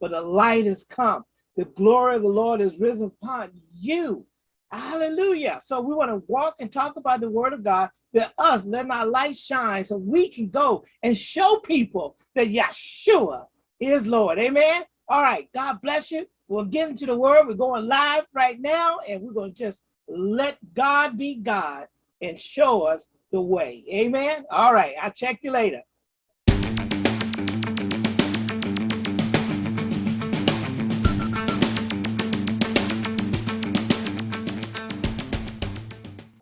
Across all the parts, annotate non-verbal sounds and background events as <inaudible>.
but the light has come. The glory of the Lord is risen upon you. Hallelujah. So we want to walk and talk about the word of God that us, let our light shine so we can go and show people that Yeshua is Lord. Amen. All right. God bless you. We'll get into the word. We're going live right now and we're going to just let God be God and show us the way. Amen. All right. I'll check you later.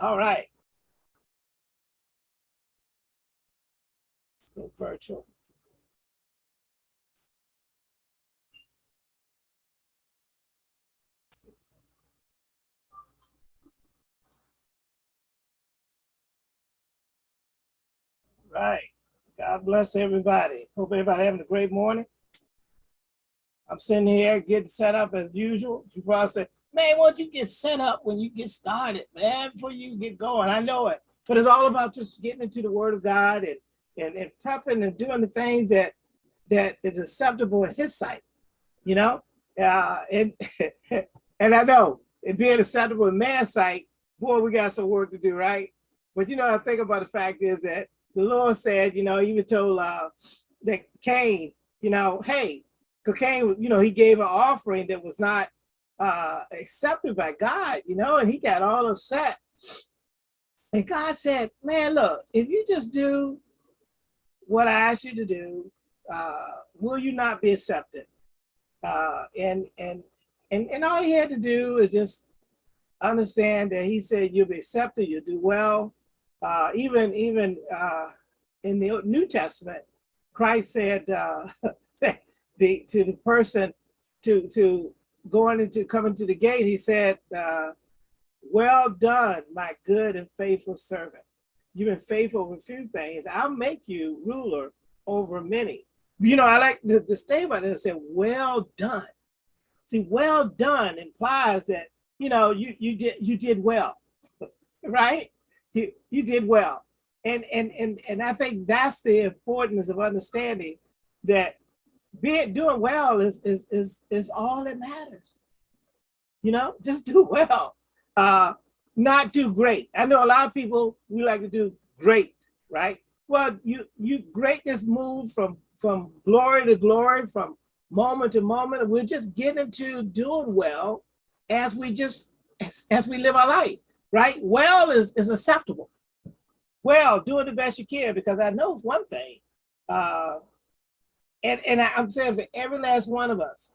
All right. Let's virtual. Right. God bless everybody. Hope everybody having a great morning. I'm sitting here getting set up as usual. You probably say, man, why don't you get set up when you get started, man, before you get going? I know it. But it's all about just getting into the word of God and, and, and prepping and doing the things that that is acceptable in his sight, you know? Uh, and <laughs> and I know it being acceptable in man's sight, boy, we got some work to do, right? But you know, I think about the fact is that the Lord said, you know, even told uh, that Cain, you know, hey, Cain, you know, he gave an offering that was not uh, accepted by God, you know, and he got all upset. And God said, man, look, if you just do what I asked you to do, uh, will you not be accepted? Uh, and, and, and, and all he had to do is just understand that he said, you'll be accepted, you'll do well. Uh, even even uh, in the New Testament, Christ said uh, <laughs> the, to the person to, to going into coming to the gate, he said, uh, well done, my good and faithful servant. You've been faithful a few things. I'll make you ruler over many. You know, I like the, the statement that said, well done. See, well done implies that, you know, you, you did you did well, <laughs> right? You, you did well. And, and, and, and I think that's the importance of understanding that being doing well is is is is all that matters. You know, <laughs> just do well. Uh, not do great. I know a lot of people we like to do great, right? Well, you you greatness move from from glory to glory, from moment to moment. We're just getting to doing well as we just as, as we live our life, right? Well is is acceptable. Well, doing the best you can because I know one thing. Uh, and, and I'm saying for every last one of us,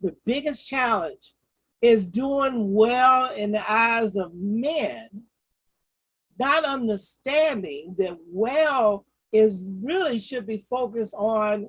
the biggest challenge is doing well in the eyes of men, not understanding that well is really should be focused on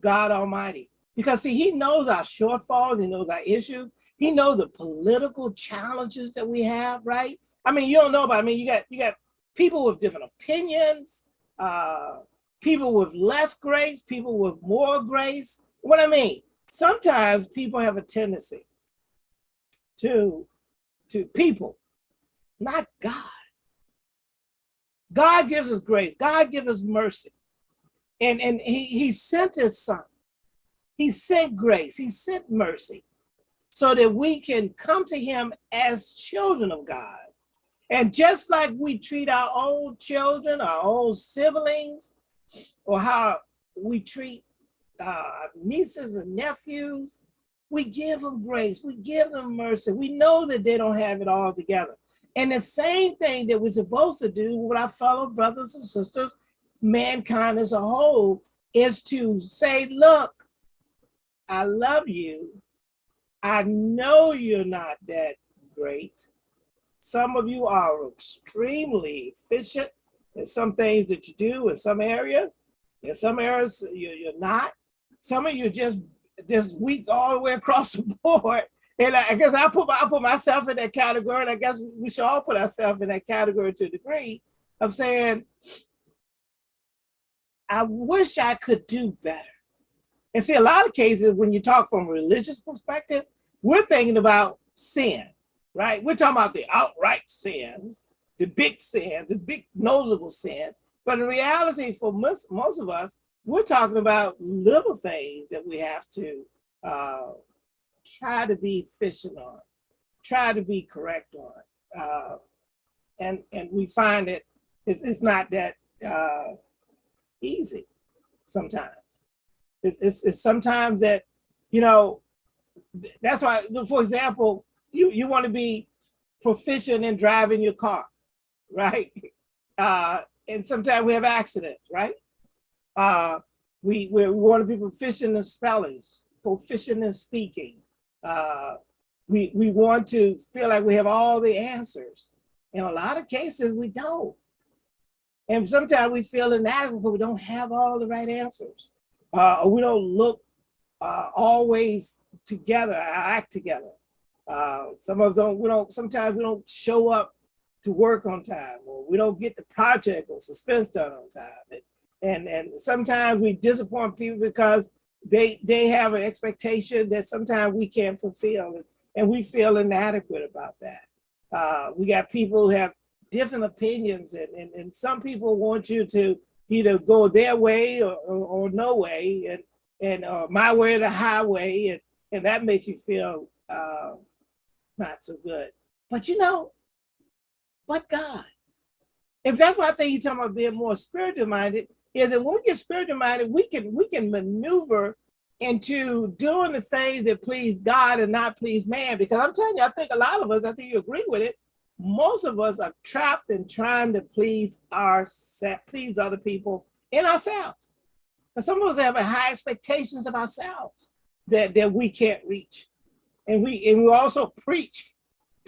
God Almighty. Because see, he knows our shortfalls, he knows our issues, he knows the political challenges that we have, right? I mean, you don't know about, I mean, you got you got people with different opinions, uh, people with less grace, people with more grace. What I mean, sometimes people have a tendency to, to people, not God. God gives us grace. God gives us mercy. And, and he, he sent his son. He sent grace. He sent mercy so that we can come to him as children of God. And just like we treat our own children, our own siblings, or how we treat uh, nieces and nephews, we give them grace, we give them mercy. We know that they don't have it all together. And the same thing that we're supposed to do with our fellow brothers and sisters, mankind as a whole, is to say, look, I love you. I know you're not that great. Some of you are extremely efficient there's some things that you do in some areas. In some areas, you're, you're not. Some of you just just weak all the way across the <laughs> board. And I, I guess I put I put myself in that category, and I guess we should all put ourselves in that category to a degree of saying, I wish I could do better. And see, a lot of cases when you talk from a religious perspective, we're thinking about sin, right? We're talking about the outright sins the big sin, the big noticeable sin. But in reality, for most, most of us, we're talking about little things that we have to uh, try to be efficient on, try to be correct on. Uh, and, and we find it, it's, it's not that uh, easy sometimes. It's, it's, it's sometimes that, you know, that's why, for example, you, you want to be proficient in driving your car, right? Uh, and sometimes we have accidents, right? Uh, we, we want to be proficient in spellings, proficient in speaking. Uh, we, we want to feel like we have all the answers. In a lot of cases, we don't. And sometimes we feel inadequate, but we don't have all the right answers. Uh, or we don't look uh, always together, act together. Uh, some of them, we don't, sometimes we don't show up to work on time, or we don't get the project or suspense done on time. And, and, and sometimes we disappoint people because they, they have an expectation that sometimes we can't fulfill, and, and we feel inadequate about that. Uh, we got people who have different opinions, and, and, and some people want you to either go their way or, or, or no way, and, and uh, my way or the highway, and, and that makes you feel uh, not so good. But you know, but God. If that's what I think he's talking about being more spiritual minded, is that when we get spiritual minded, we can we can maneuver into doing the things that please God and not please man. Because I'm telling you, I think a lot of us, I think you agree with it, most of us are trapped in trying to please our please other people in ourselves. And some of us have high expectations of ourselves that, that we can't reach. And we and we also preach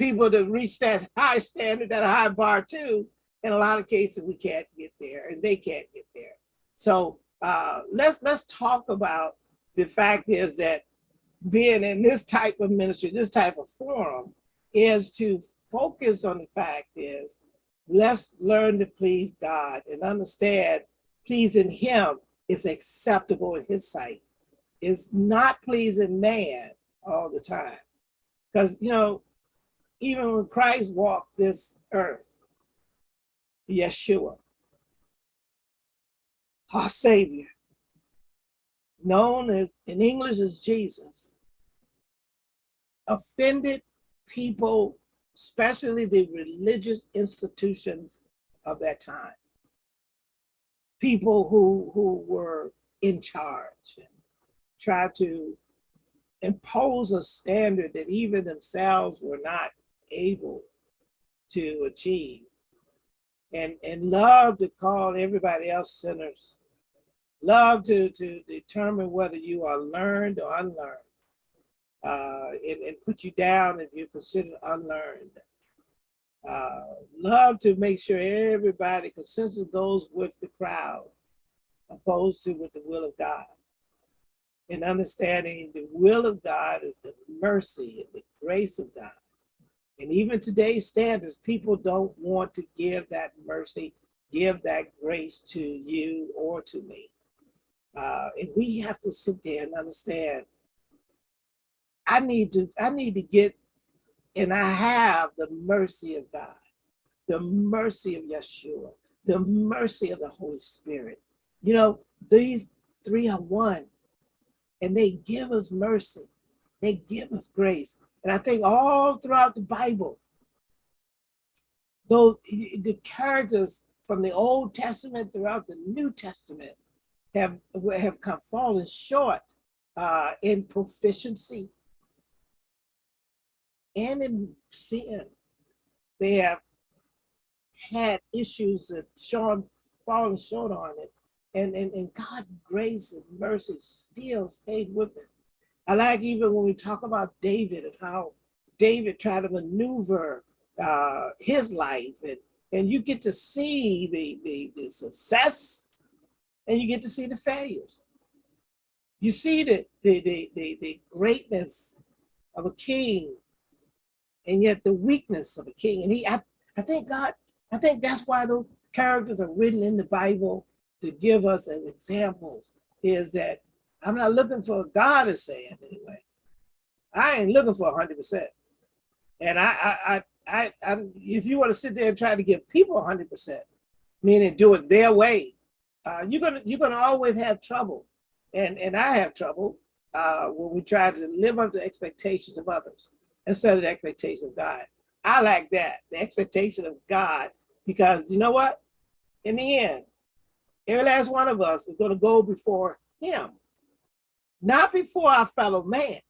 people to reach that high standard, that high bar too. In a lot of cases, we can't get there and they can't get there. So uh, let's let's talk about the fact is that being in this type of ministry, this type of forum, is to focus on the fact is let's learn to please God and understand pleasing him is acceptable in his sight. It's not pleasing man all the time. Because, you know, even when Christ walked this earth, Yeshua, our Savior, known as, in English as Jesus, offended people, especially the religious institutions of that time. People who, who were in charge and tried to impose a standard that even themselves were not able to achieve. And and love to call everybody else sinners. Love to to determine whether you are learned or unlearned. Uh, and, and put you down if you're considered unlearned. Uh, love to make sure everybody consensus goes with the crowd opposed to with the will of God. And understanding the will of God is the mercy and the grace of God. And even today's standards, people don't want to give that mercy, give that grace to you or to me. Uh, and we have to sit there and understand, I need to, I need to get, and I have the mercy of God, the mercy of Yeshua, the mercy of the Holy Spirit. You know, these three are one and they give us mercy. They give us grace. And I think all throughout the Bible, those the characters from the Old Testament throughout the New Testament have have come fallen short uh, in proficiency and in sin. They have had issues that Sean fallen short on it and, and, and God grace and mercy still stayed with him. I like even when we talk about David and how David tried to maneuver uh, his life and, and you get to see the, the, the success and you get to see the failures. You see the, the, the, the, the greatness of a king and yet the weakness of a king. And he, I, I think God, I think that's why those characters are written in the Bible to give us as examples is that I'm not looking for God is saying anyway. I ain't looking for 100%. And I, I, I, I, if you want to sit there and try to give people 100%, meaning do it their way, uh, you're gonna you're gonna always have trouble, and and I have trouble uh, when we try to live up to expectations of others instead of the expectation of God. I like that the expectation of God because you know what? In the end, every last one of us is going to go before Him, not before our fellow man.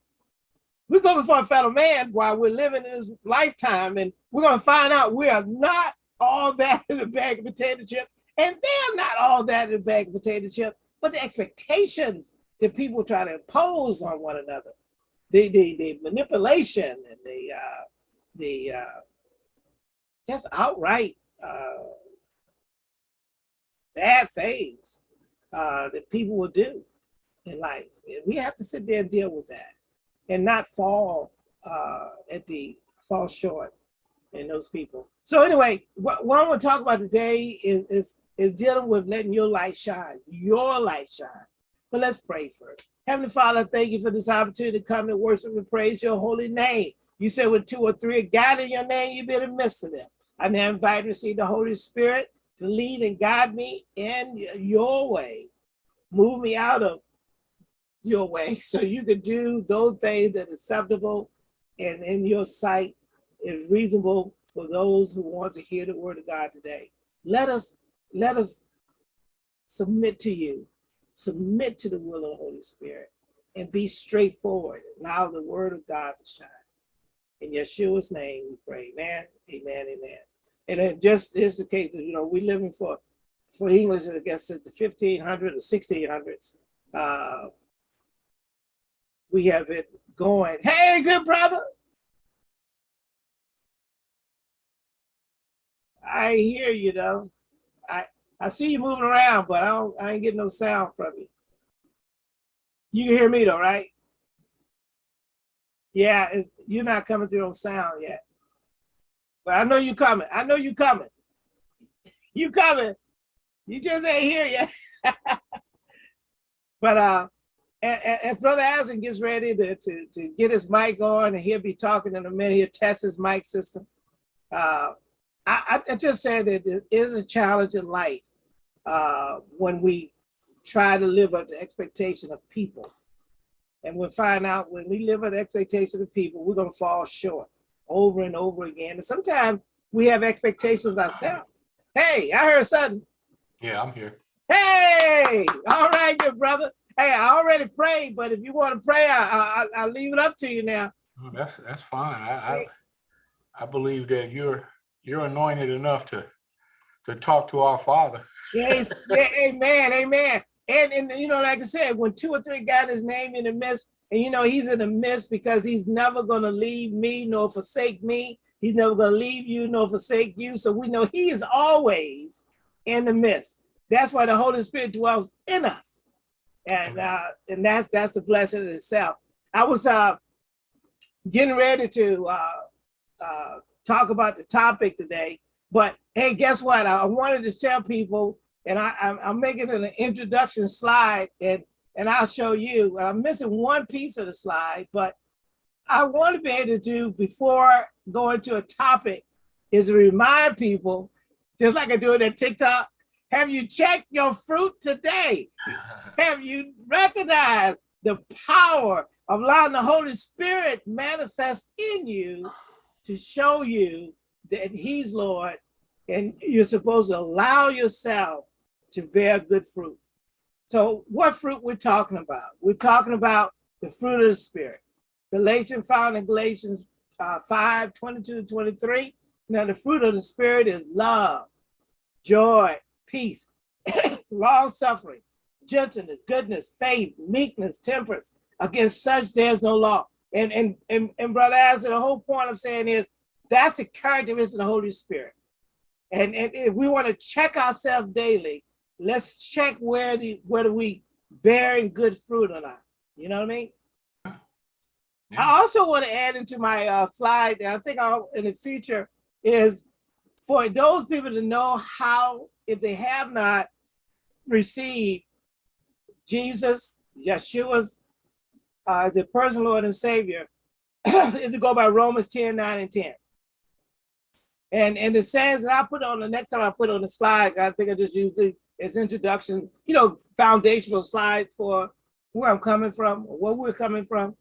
We go before our fellow man while we're living in this lifetime, and we're going to find out we are not all that <laughs> in a bag of potato chip, and they're not all that in a bag of potato chip, but the expectations that people try to impose on one another, the the, the manipulation and the uh, the uh, just outright uh, bad things uh, that people will do in life. We have to sit there and deal with that and not fall uh, at the fall short in those people. So anyway, what, what I want to talk about today is, is, is dealing with letting your light shine, your light shine. But let's pray first. Heavenly Father, thank you for this opportunity to come and worship and praise your holy name. You said with two or three gathered in your name, you be in the midst of them. I now invite to receive the Holy Spirit to lead and guide me in your way. Move me out of your way <laughs> so you can do those things that are acceptable and in your sight is reasonable for those who want to hear the word of God today. Let us let us submit to you, submit to the will of the Holy Spirit, and be straightforward. Allow the word of God to shine. In Yeshua's name we pray. Amen, amen, amen. And it just is the case that, you know, we're living for, for English, I guess, since the 1500s or 1600s. Uh, we have it going. Hey, good brother. I hear you though. I I see you moving around, but I don't I ain't getting no sound from you. You can hear me though, right? Yeah, it's you're not coming through on sound yet. But I know you coming. I know you coming. You coming. You just ain't here yet. <laughs> but uh as Brother Allison gets ready to, to, to get his mic on and he'll be talking in a minute, he'll test his mic system. Uh, I, I just said that it is a challenge in life uh, when we try to live up to expectation of people. And we'll find out when we live up to expectation of people, we're gonna fall short over and over again. And sometimes we have expectations of ourselves. Hey, I heard something. Yeah, I'm here. Hey, all right, good brother. Hey, I already prayed, but if you want to pray, I, I, will leave it up to you now. That's that's fine. I, I I believe that you're you're anointed enough to to talk to our Father. Yes, <laughs> yeah, amen, amen. And and you know, like I said, when two or three got his name in the midst, and you know, he's in the midst because he's never gonna leave me nor forsake me. He's never gonna leave you nor forsake you. So we know he is always in the midst. That's why the Holy Spirit dwells in us. And uh, and that's that's a blessing in itself. I was uh getting ready to uh uh talk about the topic today, but hey, guess what? I wanted to tell people, and I, I'm, I'm making an introduction slide, and and I'll show you. I'm missing one piece of the slide, but I want to be able to do before going to a topic is to remind people, just like I do it at TikTok, have you checked your fruit today? <laughs> have you recognized the power of allowing the Holy Spirit manifest in you to show you that he's Lord and you're supposed to allow yourself to bear good fruit. So what fruit we're talking about? We're talking about the fruit of the spirit. Galatians found in Galatians uh, 5, 22 23. Now the fruit of the spirit is love, joy, peace, <coughs> long suffering, gentleness, goodness, faith, meekness, temperance. Against such there's no law. And and and, and brother Asa, the whole point I'm saying is that's the characteristic of the Holy Spirit. And, and if we want to check ourselves daily, let's check where the whether we bearing good fruit or not. You know what I mean? Yeah. I also want to add into my uh, slide, and I think I'll in the future is for those people to know how, if they have not received Jesus, Yeshua's uh, as a personal Lord and Savior, <clears throat> is to go by Romans 10, 9, and 10. And and the sayings that I put on the next time I put on the slide, I think I just used it as introduction, you know, foundational slide for where I'm coming from, where we're coming from,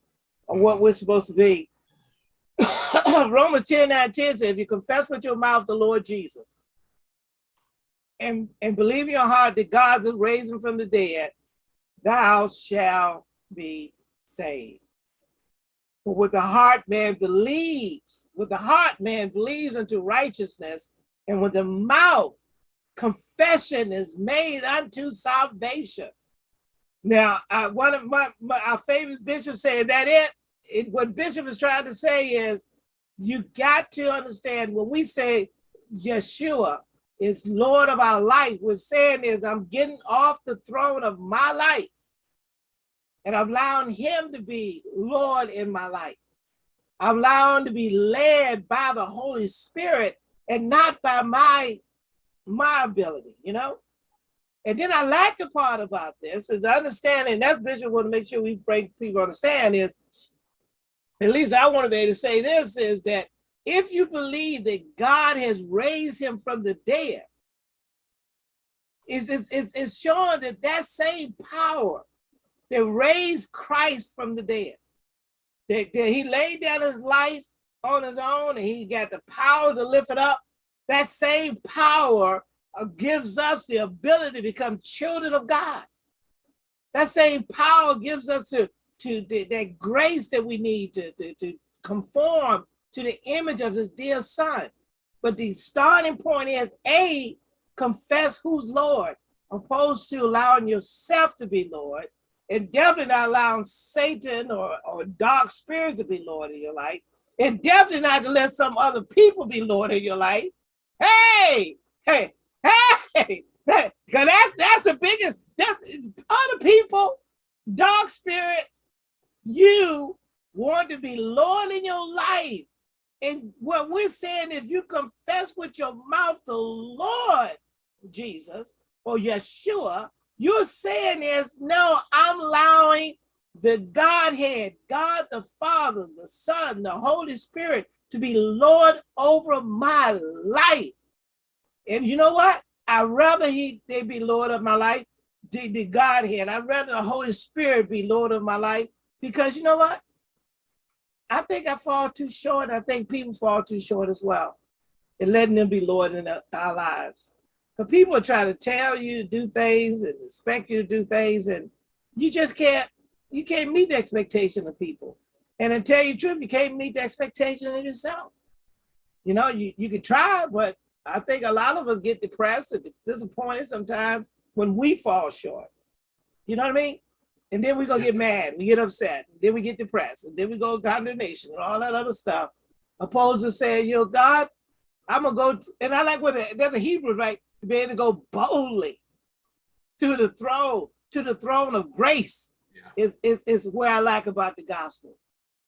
or what we're supposed to be. <coughs> Romans 10, 9, 10 says, if you confess with your mouth the Lord Jesus and, and believe in your heart that God has raised him from the dead, thou shalt be saved. For with the heart man believes, with the heart man believes unto righteousness, and with the mouth confession is made unto salvation. Now, uh, one of my, my our favorite bishops saying that it, it, what Bishop is trying to say is, you got to understand when we say Yeshua is Lord of our life, we're saying is I'm getting off the throne of my life and I'm allowing him to be Lord in my life. I'm allowing to be led by the Holy Spirit and not by my, my ability, you know? And then I like the part about this is understanding, that's Bishop want to make sure we break people understand is, at least I want to be able to say this, is that if you believe that God has raised him from the dead, it's, it's, it's, showing that that same power that raised Christ from the dead. That, that he laid down his life on his own and he got the power to lift it up. That same power uh, gives us the ability to become children of God. That same power gives us to, to, to that grace that we need to, to, to conform to the image of his dear son. But the starting point is A, confess who's Lord, opposed to allowing yourself to be Lord, and definitely not allowing Satan or, or dark spirits to be Lord in your life, and definitely not to let some other people be Lord in your life. Hey, hey, hey, because that's, that's the biggest, that's, other people, dark spirits, you want to be Lord in your life. And what we're saying, if you confess with your mouth the Lord Jesus or Yeshua, you're saying is, no, I'm allowing the Godhead, God the Father, the Son, the Holy Spirit to be Lord over my life. And you know what? I'd rather he they be Lord of my life, the, the Godhead. I'd rather the Holy Spirit be Lord of my life because you know what? I think I fall too short. I think people fall too short as well in letting them be Lord in our lives. But people are trying to tell you to do things and expect you to do things, and you just can't, you can't meet the expectation of people. And to tell you the truth, you can't meet the expectation of yourself. You know, you, you can try, but I think a lot of us get depressed and disappointed sometimes when we fall short. You know what I mean? And then we go get mad, we get upset, then we get depressed, and then we go condemnation and all that other stuff. Opposed to saying, you know, God, I'm gonna go, and I like what the, the Hebrews, right? to be able to go boldly to the throne, to the throne of grace yeah. is, is, is where I like about the gospel.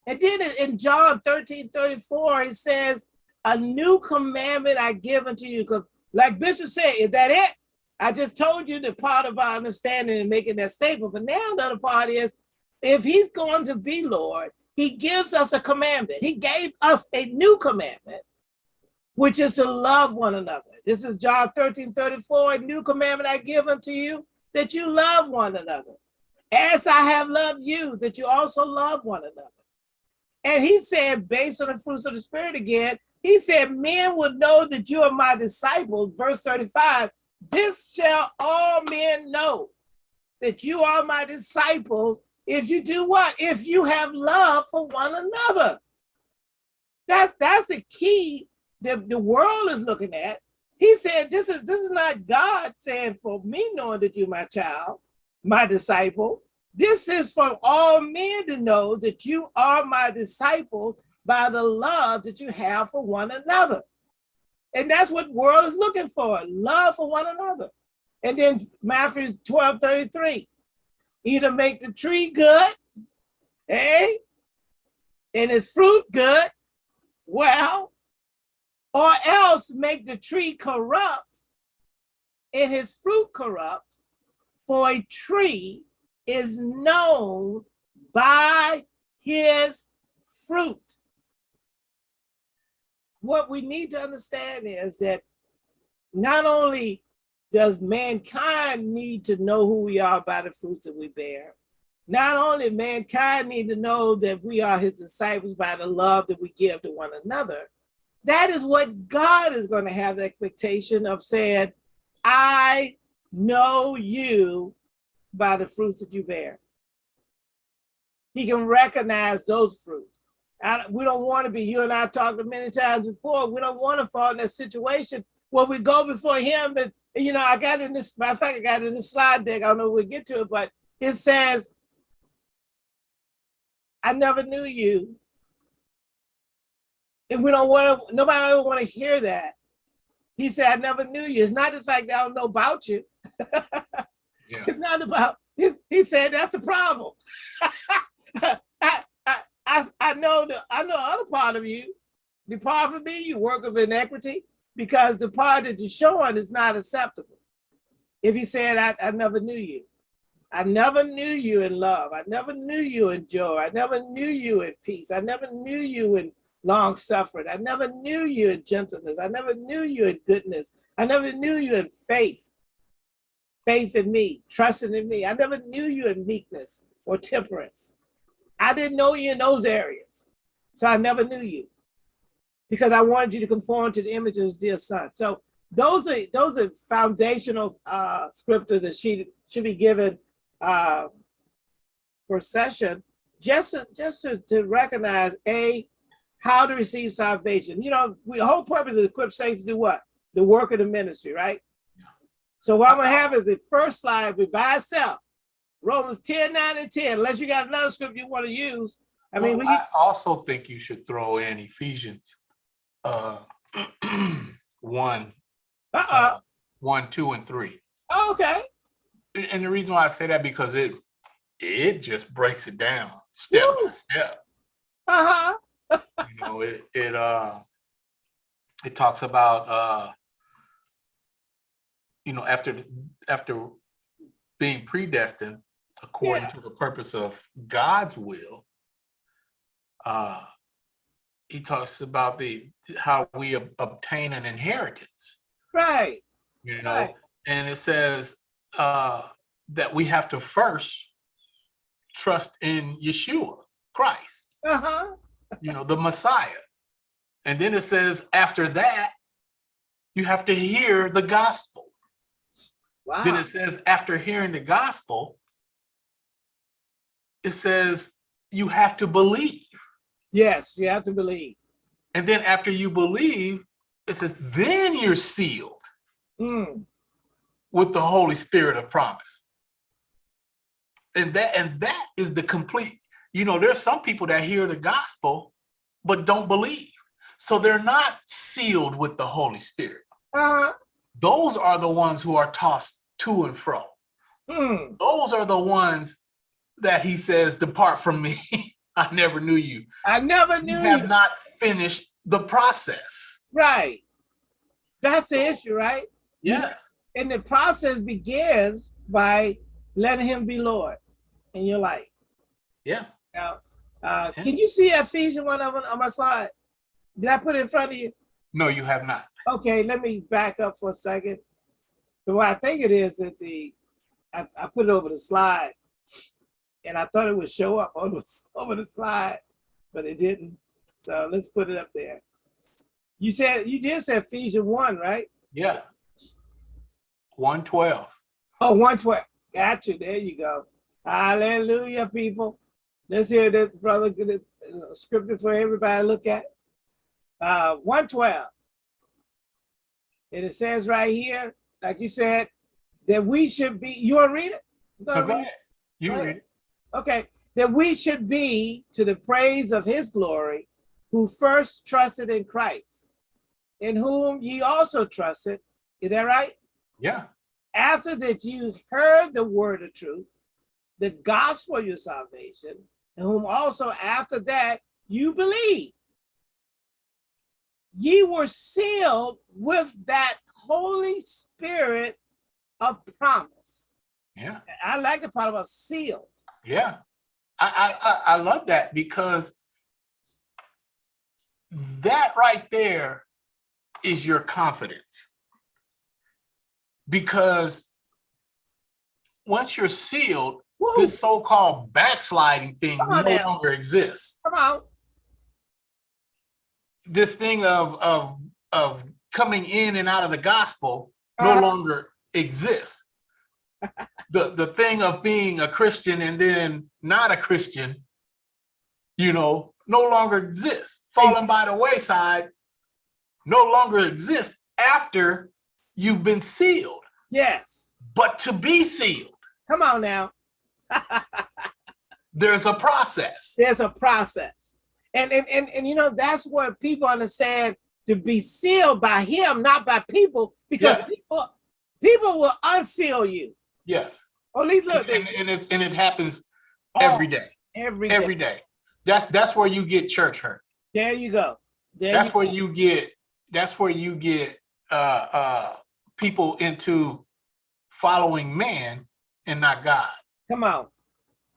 And then in John 13, 34, it says, a new commandment I give unto you. Because like Bishop said, is that it? I just told you that part of our understanding and making that statement. But now the other part is, if he's going to be Lord, he gives us a commandment. He gave us a new commandment which is to love one another. This is John 13, 34, a new commandment I give unto you, that you love one another. As I have loved you, that you also love one another. And he said, based on the fruits of the spirit again, he said, men will know that you are my disciples, verse 35, this shall all men know that you are my disciples if you do what? If you have love for one another. That, that's the key the, the world is looking at. He said, this is, this is not God saying for me knowing that you're my child, my disciple. This is for all men to know that you are my disciples by the love that you have for one another. And that's what world is looking for, love for one another. And then Matthew 12, 33, either make the tree good, eh? And its fruit good, well, or else make the tree corrupt and his fruit corrupt, for a tree is known by his fruit. What we need to understand is that not only does mankind need to know who we are by the fruits that we bear. Not only mankind need to know that we are his disciples by the love that we give to one another, that is what God is going to have the expectation of saying, I know you by the fruits that you bear. He can recognize those fruits. I, we don't want to be, you and I talked many times before, we don't want to fall in that situation where we go before him and, you know, I got in this, matter of fact, I got in this slide deck, I don't know if we'll get to it, but it says, I never knew you. And we don't want to, nobody ever want to hear that. He said, I never knew you. It's not the fact that I don't know about you. <laughs> Yeah. It's not about, he, he said, that's the problem. <laughs> I, I, know the, I know the other part of you. the part from me, you work of inequity, because the part that you're showing is not acceptable. If he said, I, I never knew you. I never knew you in love. I never knew you in joy. I never knew you in peace. I never knew you in long suffering. I never knew you in gentleness. I never knew you in goodness. I never knew you in faith. Faith in me, trusting in me. I never knew you in meekness or temperance. I didn't know you in those areas. So I never knew you because I wanted you to conform to the image of his dear son. So those are those are foundational uh, scripture that she should be given uh, for session, just to, just to, to recognize a how to receive salvation. You know, we, the whole purpose of the equip saints to do what? The work of the ministry, right? So what I'm gonna have is the first slide be by itself. Romans 10, 9, and 10, unless you got another script you want to use. I mean, we, Well, I also think you should throw in Ephesians uh <clears throat> one, uh-uh, uh, one, two, and three. Oh, okay, And and the reason why I say that because it it just breaks it down step by step. uh-huh, You know, it it uh it talks about uh you know after after being predestined according Yeah. to the purpose of God's will. Uh he talks about the how we ob- obtain an inheritance, right, you know, right, and it says uh that we have to first trust in Yeshua, Christ uh-huh, you know, the Messiah. And then it says, after that, you have to hear the gospel. Wow. Then it says, after hearing the gospel, it says you have to believe. yes, you have to believe. And then after you believe, it says, then you're sealed Mm, with the Holy Spirit of promise. And that and that is the complete, you know, there's some people that hear the gospel but don't believe. So they're not sealed with the Holy Spirit. uh-huh, those are the ones who are tossed to and fro. mm, Those are the ones that he says, depart from me. <laughs> I never knew you. I never knew You have you, not finished the process. right. That's the issue, right? Yes. And the process begins by letting him be Lord in your life. Yeah. Now, uh, Yeah. can you see Ephesians one of them on my slide? Did I put it in front of you? No, you have not. Okay, let me back up for a second. The way I think it is that the, I, I put it over the slide and I thought it would show up <laughs> on the, over the slide, but it didn't. So let's put it up there. You said, you did say Ephesians one, right? Yeah. 112. Oh, 112. Got you. There you go. Hallelujah, people. Let's hear that, brother. Get it, uh, scripture for everybody to look at. Uh, 112. And it says right here, like you said, that we should be, you want to read it? You No, gonna go read it? ahead. You read it. Okay, that we should be to the praise of his glory, who first trusted in Christ, in whom ye also trusted. Is that right? Yeah. after that you heard the word of truth, the gospel of your salvation, and whom also after that you believe. Ye were sealed with that Holy Spirit of promise. Yeah. I like the part about sealed. Yeah. I, I, I love that because that right there is your confidence. because once you're sealed, Woo, this so-called backsliding thing no now. longer exists. come on. This thing of of of coming in and out of the gospel no Uh-huh. longer exists. The the thing of being a Christian and then not a Christian, you know, no longer exists. Falling by the wayside no longer exists after you've been sealed. Yes. But to be sealed, Come on now. <laughs> there's a process. There's a process. And, and, and, and you know, that's what people understand to be sealed by him, not by people, because Yeah. people people will unseal you. Yes. Or at least look, and, they, and it's and it happens oh, every day. every day. Every day. That's that's where you get church hurt. There you go. There That's you where go. you get that's where you get uh uh people into following man and not God. Come on.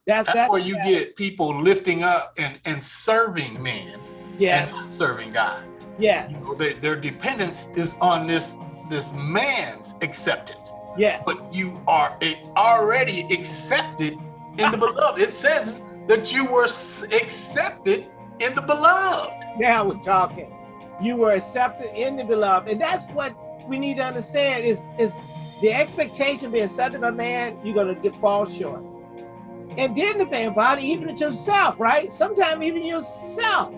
That's That's that. where you get people lifting up and and serving man Yes. and not serving God. Yes. You know, their, their dependence is on this this man's acceptance. Yes. but you are already accepted in the <laughs> beloved. It says that you were accepted in the beloved. Now we're talking. You were accepted in the beloved. And that's what we need to understand is, is the expectation being accepted by man, you're gonna get fall short. And then the thing about it, even to yourself, right? Sometimes even yourself,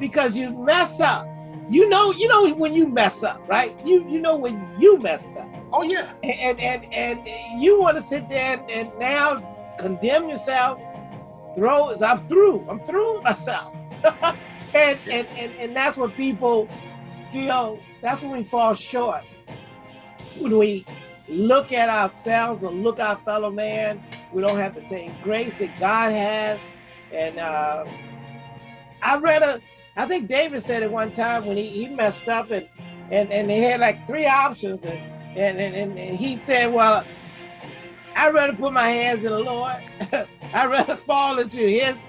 because you mess up. You know, you know when you mess up, right? You you know when you messed up. Oh yeah, And and and, and you want to sit there and, and now condemn yourself, throw I'm through. I'm through myself. <laughs> and, and and and that's what people feel that's when we fall short. When we look at ourselves or look our fellow man, we don't have the same grace that God has. And uh, I read a, I think David said it one time when he, he messed up and, and and they had like three options and and, and, and he said, well, I'd rather put my hands in the Lord. <laughs> I'd rather fall into his,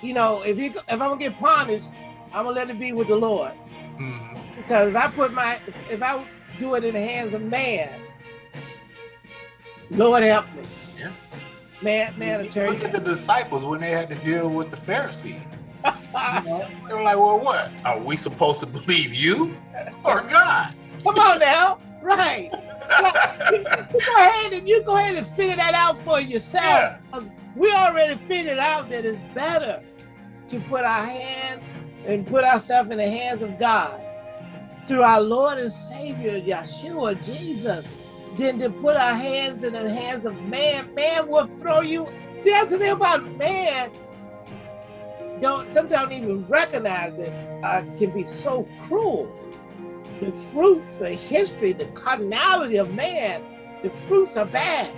you know, if he if I'm gonna get punished, I'm gonna let it be with the Lord. Mhm. Because if I put my if I do it in the hands of man, Lord help me. Yeah. Man, man, Look attorney. at the disciples when they had to deal with the Pharisees. <laughs> You know, they were like, "Well, what are we supposed to <laughs> believe you or God?" Come on now, <laughs> right? you, go ahead and you go ahead and figure that out for yourself. Yeah. We already figured out that it's better to put our hands and put ourselves in the hands of God through our Lord and Savior Yeshua Jesus than to put our hands in the hands of man. Man will throw you. See, that's the thing about man. Don't sometimes even recognize it. Uh, can be so cruel the fruits, the history, the carnality of man, the fruits are bad.